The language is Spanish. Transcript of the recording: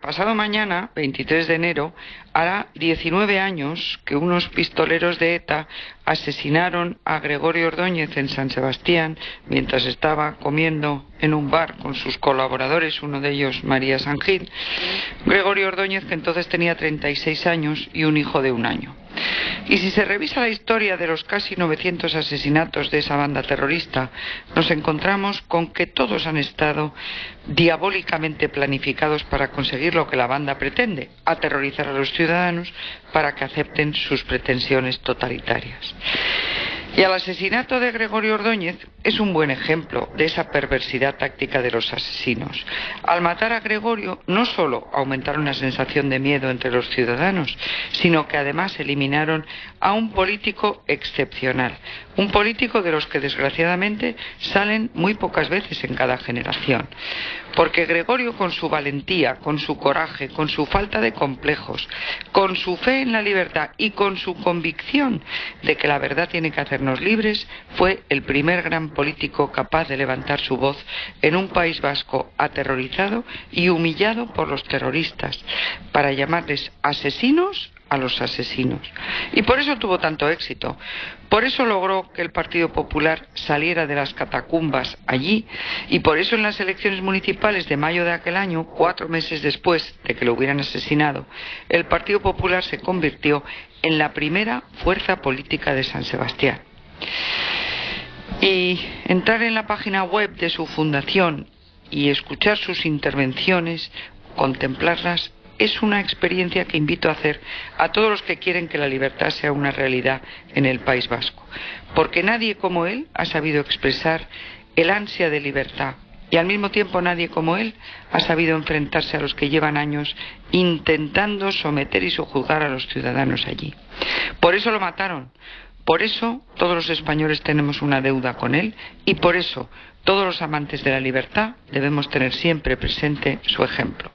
Pasado mañana, 23 de enero, hará 19 años que unos pistoleros de ETA asesinaron a Gregorio Ordóñez en San Sebastián mientras estaba comiendo en un bar con sus colaboradores, uno de ellos María Sangil. Gregorio Ordóñez, que entonces tenía 36 años y un hijo de un año. Y si se revisa la historia de los casi 900 asesinatos de esa banda terrorista, nos encontramos con que todos han estado diabólicamente planificados para conseguir lo que la banda pretende, aterrorizar a los ciudadanos para que acepten sus pretensiones totalitarias. Y el asesinato de Gregorio Ordóñez es un buen ejemplo de esa perversidad táctica de los asesinos. Al matar a Gregorio no solo aumentaron la sensación de miedo entre los ciudadanos, sino que además eliminaron a un político excepcional, un político de los que desgraciadamente salen muy pocas veces en cada generación. Porque Gregorio con su valentía, con su coraje, con su falta de complejos, con su fe en la libertad y con su convicción de que la verdad tiene que hacernos libres, fue el primer gran político capaz de levantar su voz en un país vasco aterrorizado y humillado por los terroristas, para llamarles asesinos a los asesinos. Y por eso tuvo tanto éxito. Por eso logró que el Partido Popular saliera de las catacumbas allí y por eso en las elecciones municipales de mayo de aquel año, cuatro meses después de que lo hubieran asesinado, el Partido Popular se convirtió en la primera fuerza política de San Sebastián. Y entrar en la página web de su fundación y escuchar sus intervenciones, contemplarlas, es una experiencia que invito a hacer a todos los que quieren que la libertad sea una realidad en el País Vasco, porque nadie como él ha sabido expresar el ansia de libertad y al mismo tiempo nadie como él ha sabido enfrentarse a los que llevan años intentando someter y sojuzgar a los ciudadanos allí. Por eso lo mataron, por eso todos los españoles tenemos una deuda con él y por eso todos los amantes de la libertad debemos tener siempre presente su ejemplo.